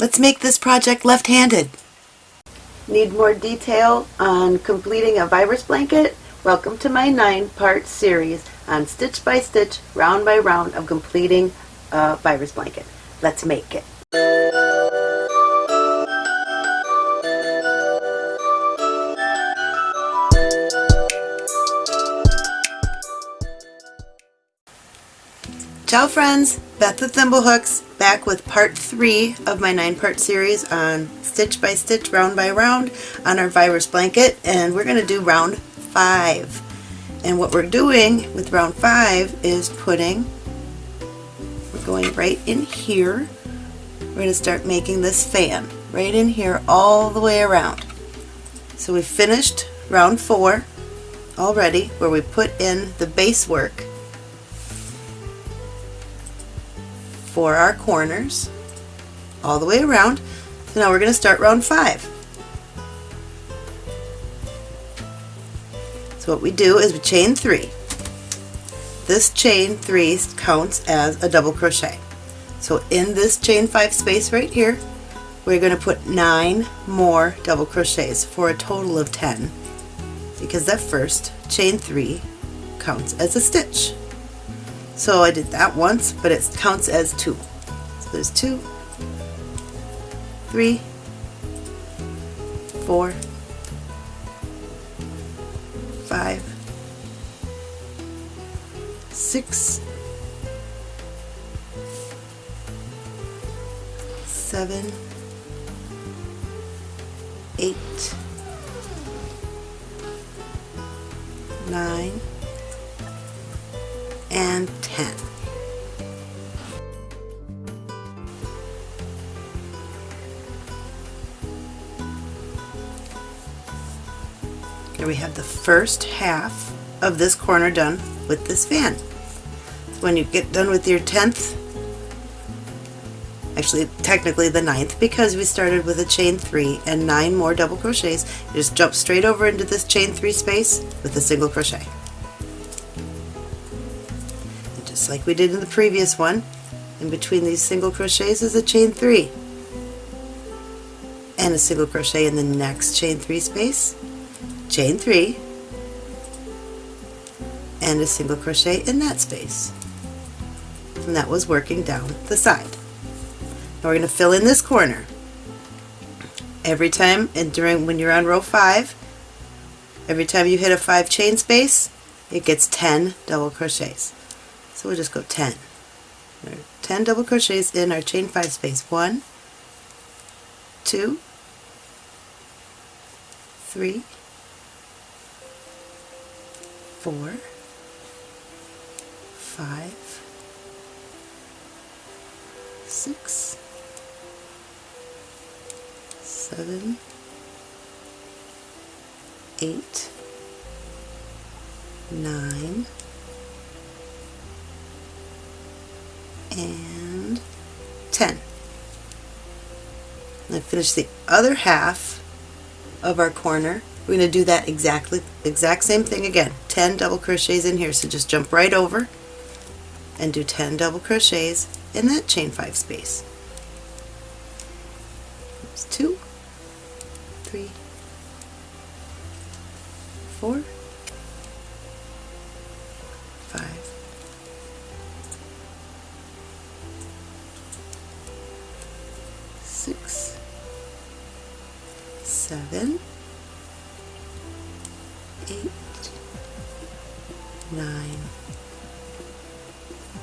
Let's make this project left-handed. Need more detail on completing a virus blanket? Welcome to my nine-part series on stitch by stitch, round by round of completing a virus blanket. Let's make it. Ciao friends, Beth with Thimblehooks back with part three of my nine part series on stitch by stitch, round by round on our virus blanket and we're going to do round five. And what we're doing with round five is putting, we're going right in here, we're going to start making this fan right in here all the way around. So we finished round four already where we put in the base work for our corners all the way around. So now we're going to start round five. So what we do is we chain three. This chain three counts as a double crochet. So in this chain five space right here, we're going to put nine more double crochets for a total of 10 because that first chain three counts as a stitch. So I did that once, but it counts as two. So there's two, three, four, five, six, seven, eight, nine, and Here we have the first half of this corner done with this fan. So when you get done with your 10th, actually technically the ninth because we started with a chain 3 and 9 more double crochets, you just jump straight over into this chain 3 space with a single crochet. just like we did in the previous one, in between these single crochets is a chain 3 and a single crochet in the next chain 3 space, chain 3 and a single crochet in that space. And that was working down the side. Now we're going to fill in this corner. Every time and during when you're on row 5, every time you hit a 5 chain space, it gets 10 double crochets. So we'll just go 10. 10 double crochets in our chain 5 space. 1, 2, 3, 4, 5, 6, 7, 8, 9, and 10. And finish the other half of our corner. We're going to do that exactly exact same thing again. 10 double crochets in here. So just jump right over and do 10 double crochets in that chain 5 space. There's 2, 3, 4, six, seven, eight, nine,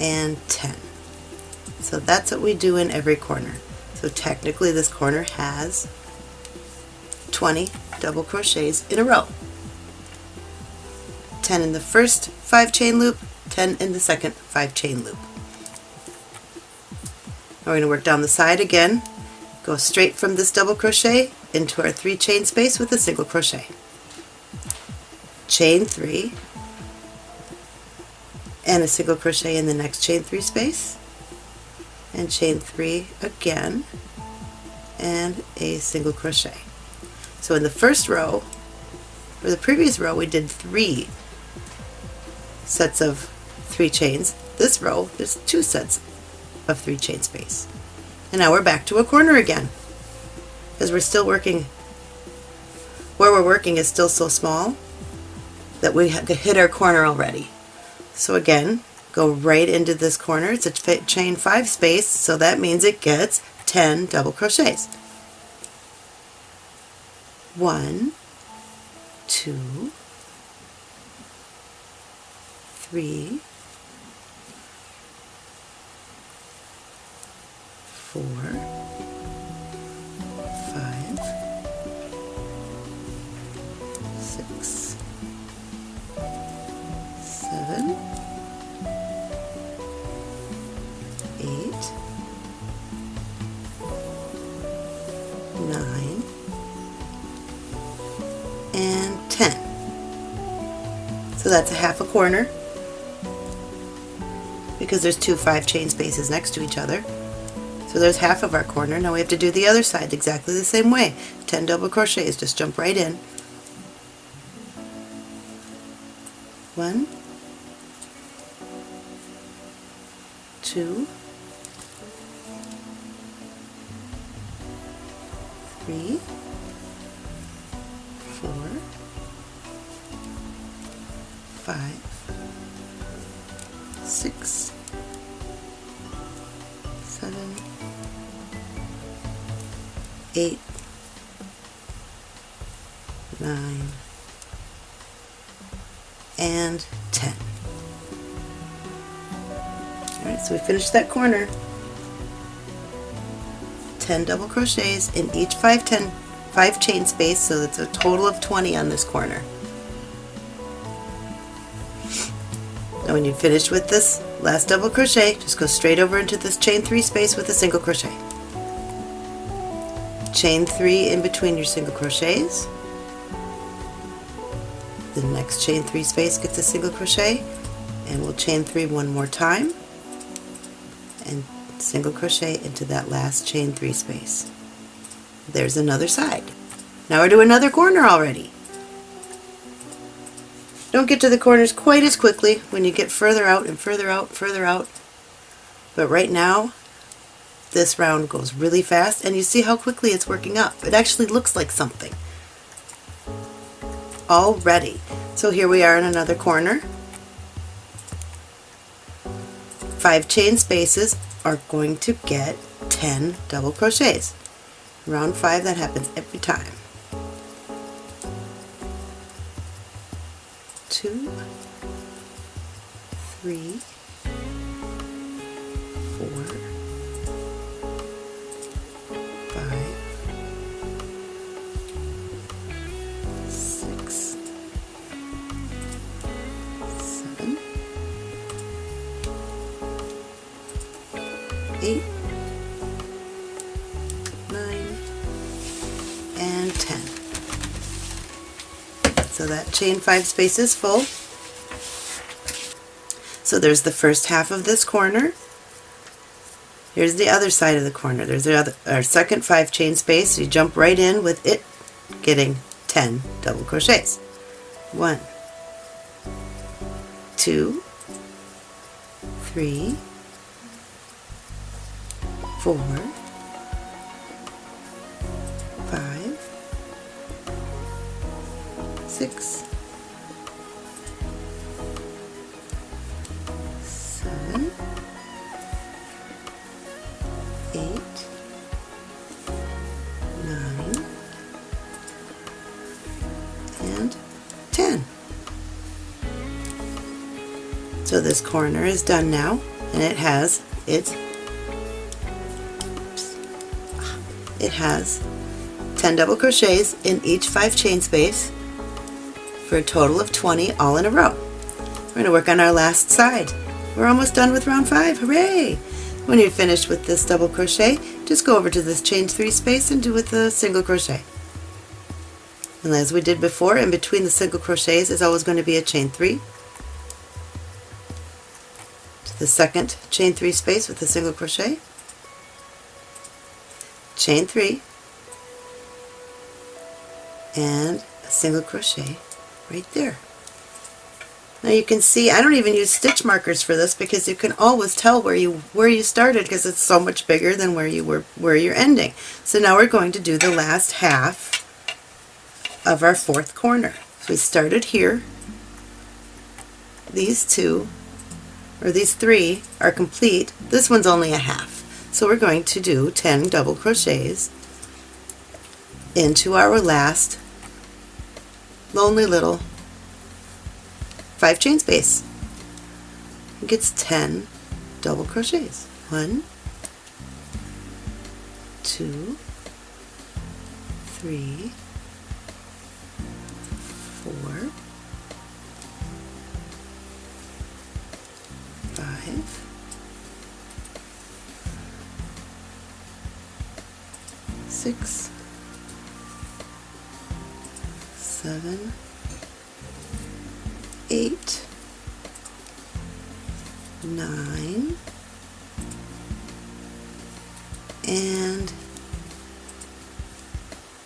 and 10. So that's what we do in every corner. So technically this corner has 20 double crochets in a row. 10 in the first 5 chain loop, 10 in the second 5 chain loop. Now we're going to work down the side again Go straight from this double crochet into our three chain space with a single crochet. Chain three and a single crochet in the next chain three space and chain three again and a single crochet. So in the first row, or the previous row, we did three sets of three chains. This row, there's two sets of three chain space. And now we're back to a corner again. Because we're still working, where we're working is still so small that we hit our corner already. So again, go right into this corner. It's a chain 5 space, so that means it gets 10 double crochets. One, two, three, four, that's a half a corner because there's two five chain spaces next to each other. So there's half of our corner. Now we have to do the other side exactly the same way. 10 double crochets, just jump right in. One, two, three, five, six, seven, eight, nine, and 10. Alright, so we finished that corner. 10 double crochets in each 5, 10, 5 chain space, so that's a total of 20 on this corner. Now when you finish with this last double crochet, just go straight over into this chain 3 space with a single crochet. Chain three in between your single crochets. The next chain three space gets a single crochet and we'll chain three one more time and single crochet into that last chain three space. There's another side. Now we're to another corner already don't get to the corners quite as quickly when you get further out and further out further out but right now this round goes really fast and you see how quickly it's working up. It actually looks like something already. So here we are in another corner. Five chain spaces are going to get 10 double crochets. Round 5 that happens every time. Two, three, four, eight, nine, and 10. So that chain five spaces full. So there's the first half of this corner. Here's the other side of the corner. There's the other, our second five chain space. You jump right in with it getting 10 double crochets. One, two, three, four, six, seven, eight, nine, and 10. So this corner is done now and it has its it has 10 double crochets in each 5 chain space for a total of 20 all in a row. We're going to work on our last side. We're almost done with round 5, hooray! When you're finished with this double crochet, just go over to this chain 3 space and do with a single crochet. And as we did before, in between the single crochets is always going to be a chain 3. To the second chain 3 space with a single crochet chain three and a single crochet right there Now you can see, I don't even use stitch markers for this because you can always tell where you where you started because it's so much bigger than where you were where you're ending. So now we're going to do the last half of our fourth corner. So we started here. These two, or these three, are complete. This one's only a half. So we're going to do 10 double crochets into our last lonely little 5 chain space. It gets 10 double crochets. One, two, three, four, five, six, seven, eight, nine, and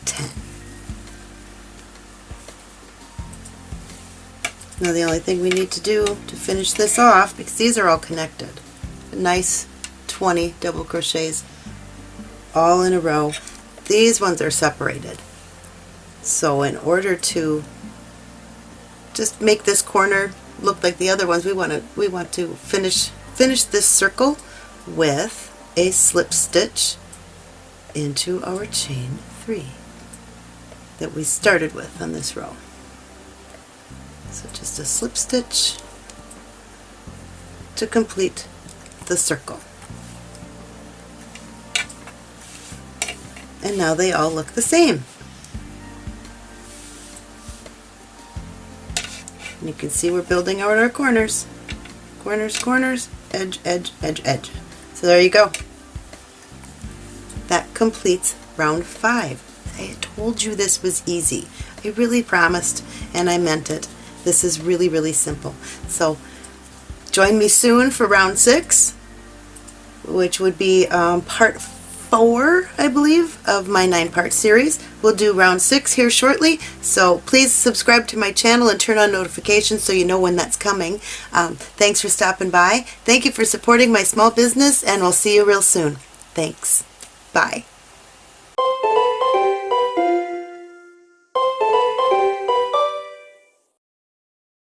10. Now the only thing we need to do to finish this off, because these are all connected, nice 20 double crochets all in a row. These ones are separated. So in order to just make this corner look like the other ones, we want to we want to finish finish this circle with a slip stitch into our chain three that we started with on this row. So just a slip stitch to complete the circle. And now they all look the same. And you can see we're building out our corners. Corners, corners, edge, edge, edge, edge. So there you go. That completes round five. I told you this was easy. I really promised and I meant it. This is really, really simple. So join me soon for round six, which would be um, part four, I believe, of my nine part series. We'll do round six here shortly, so please subscribe to my channel and turn on notifications so you know when that's coming. Um, thanks for stopping by. Thank you for supporting my small business, and we'll see you real soon. Thanks. Bye.